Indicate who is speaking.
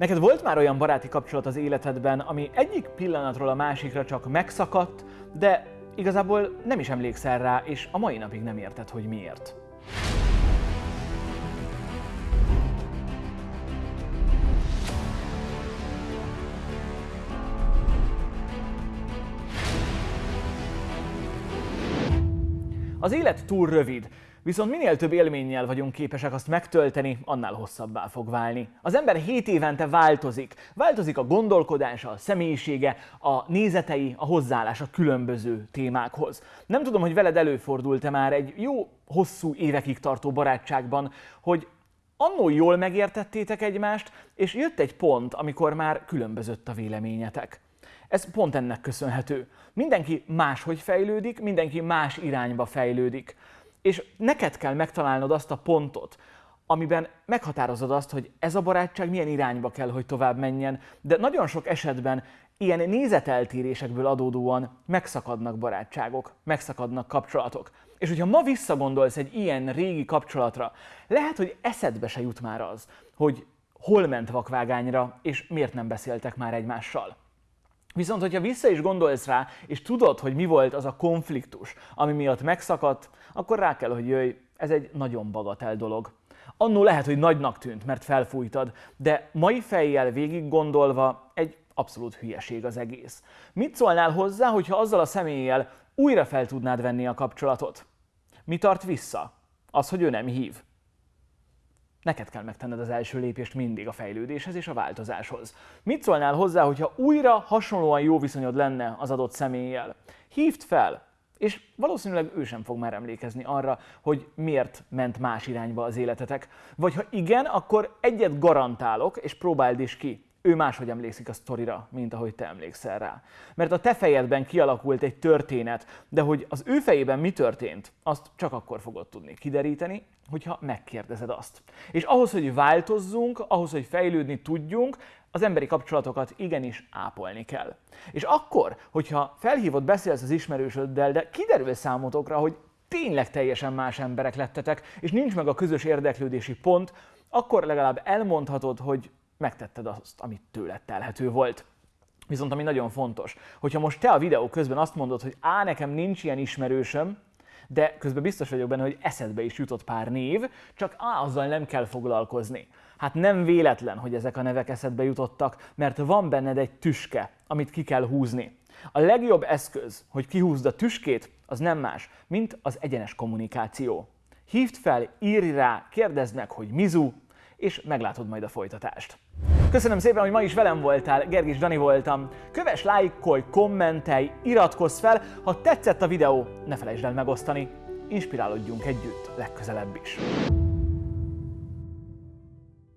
Speaker 1: Neked volt már olyan baráti kapcsolat az életedben, ami egyik pillanatról a másikra csak megszakadt, de igazából nem is emlékszel rá, és a mai napig nem érted, hogy miért. Az élet túl rövid, viszont minél több élménnyel vagyunk képesek azt megtölteni, annál hosszabbá fog válni. Az ember 7 évente változik. Változik a gondolkodása, a személyisége, a nézetei, a hozzáállása különböző témákhoz. Nem tudom, hogy veled előfordult-e már egy jó, hosszú évekig tartó barátságban, hogy annó jól megértettétek egymást, és jött egy pont, amikor már különbözött a véleményetek. Ez pont ennek köszönhető. Mindenki máshogy fejlődik, mindenki más irányba fejlődik. És neked kell megtalálnod azt a pontot, amiben meghatározod azt, hogy ez a barátság milyen irányba kell, hogy tovább menjen, de nagyon sok esetben ilyen nézeteltérésekből adódóan megszakadnak barátságok, megszakadnak kapcsolatok. És hogyha ma visszagondolsz egy ilyen régi kapcsolatra, lehet, hogy eszedbe se jut már az, hogy hol ment vakvágányra, és miért nem beszéltek már egymással. Viszont, hogyha vissza is gondolsz rá, és tudod, hogy mi volt az a konfliktus, ami miatt megszakadt, akkor rá kell, hogy jöjj, ez egy nagyon bagatel dolog. Annó lehet, hogy nagynak tűnt, mert felfújtad, de mai fejjel végig gondolva egy abszolút hülyeség az egész. Mit szólnál hozzá, hogyha azzal a személlyel újra fel tudnád venni a kapcsolatot? Mi tart vissza? Az, hogy ő nem hív. Neked kell megtenned az első lépést mindig a fejlődéshez és a változáshoz. Mit szólnál hozzá, hogyha újra hasonlóan jó viszonyod lenne az adott személlyel? Hívd fel, és valószínűleg ő sem fog már emlékezni arra, hogy miért ment más irányba az életetek. Vagy ha igen, akkor egyet garantálok, és próbáld is ki ő máshogy emlékszik a sztorira, mint ahogy te emlékszel rá. Mert a te fejedben kialakult egy történet, de hogy az ő fejében mi történt, azt csak akkor fogod tudni kideríteni, hogyha megkérdezed azt. És ahhoz, hogy változzunk, ahhoz, hogy fejlődni tudjunk, az emberi kapcsolatokat igenis ápolni kell. És akkor, hogyha felhívod, beszélsz az ismerősöddel, de kiderül számotokra, hogy tényleg teljesen más emberek lettetek, és nincs meg a közös érdeklődési pont, akkor legalább elmondhatod, hogy megtetted azt, amit tőled telhető volt. Viszont ami nagyon fontos, hogyha most te a videó közben azt mondod, hogy á, nekem nincs ilyen ismerősöm, de közben biztos vagyok benne, hogy eszedbe is jutott pár név, csak á, azzal nem kell foglalkozni. Hát nem véletlen, hogy ezek a nevek eszedbe jutottak, mert van benned egy tüske, amit ki kell húzni. A legjobb eszköz, hogy kihúzd a tüskét, az nem más, mint az egyenes kommunikáció. Hívd fel, írj rá, kérdezd meg, hogy mizu, és meglátod majd a folytatást. Köszönöm szépen, hogy ma is velem voltál, Gergis Dani voltam. Kövess, lájkolj, kommentelj, iratkozz fel, ha tetszett a videó, ne felejtsd el megosztani. Inspirálódjunk együtt legközelebb is.